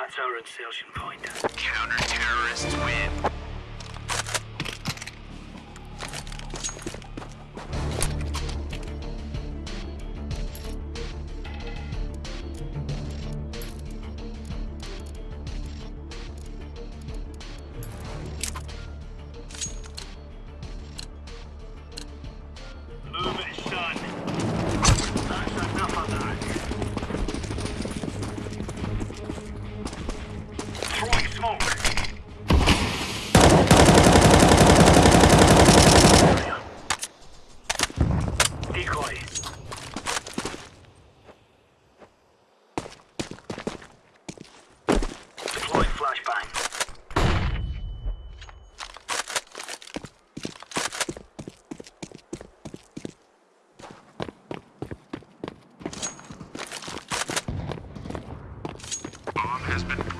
That's our insertion point. Counter-terrorists win. Has been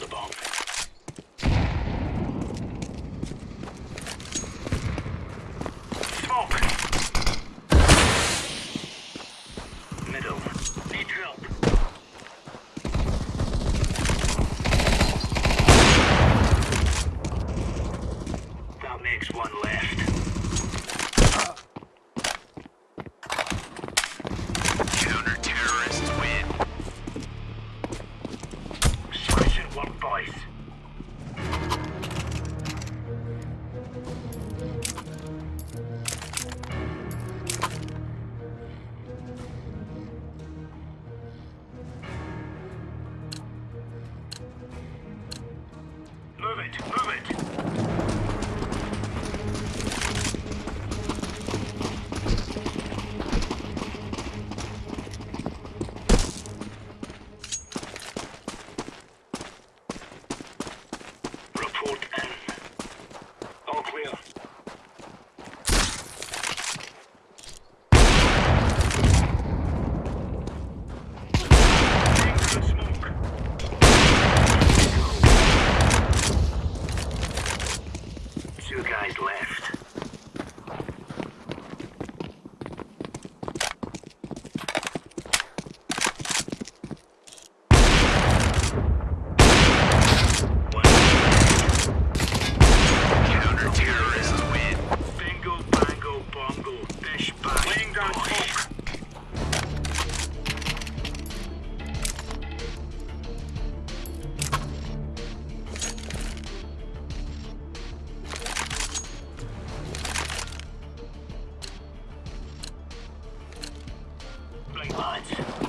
the bomb. response.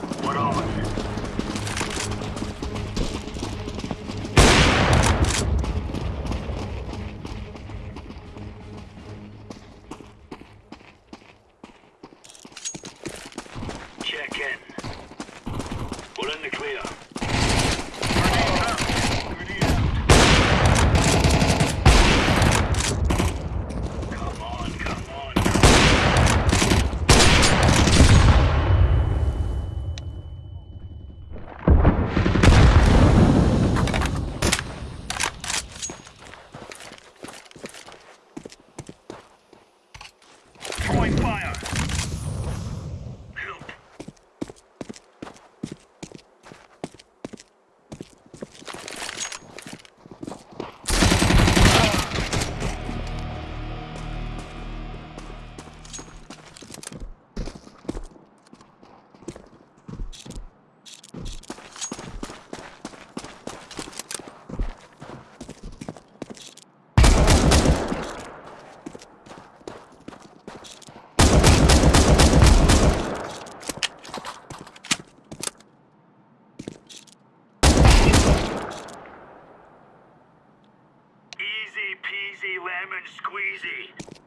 peasy lemon squeezy.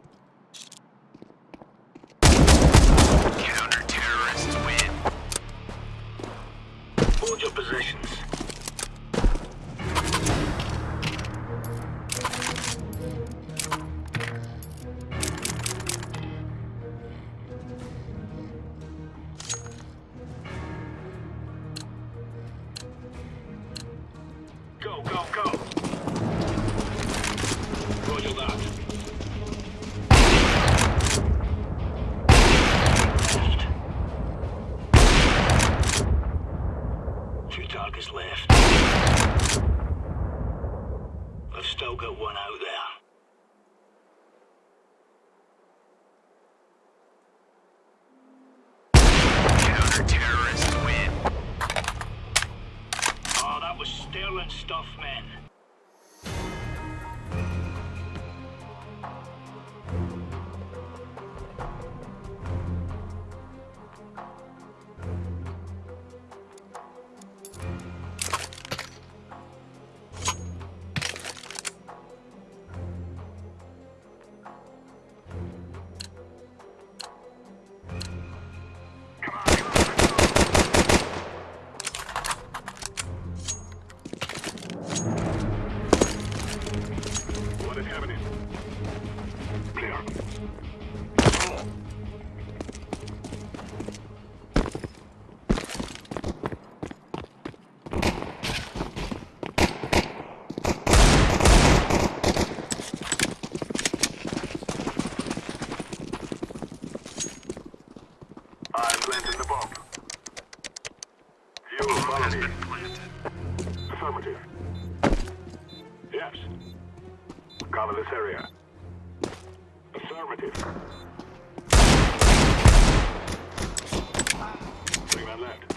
was sterling stuff, man. Affirmative. Yes. Cover this area. Affirmative. Three men left.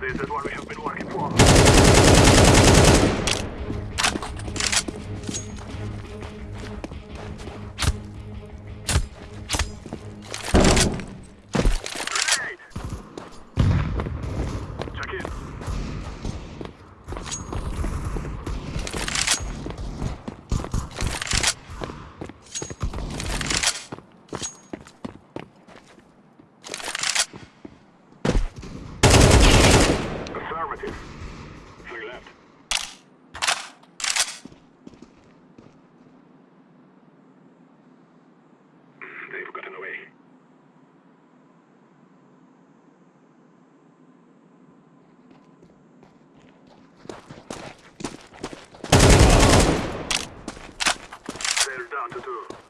This is what we have been working for. to do.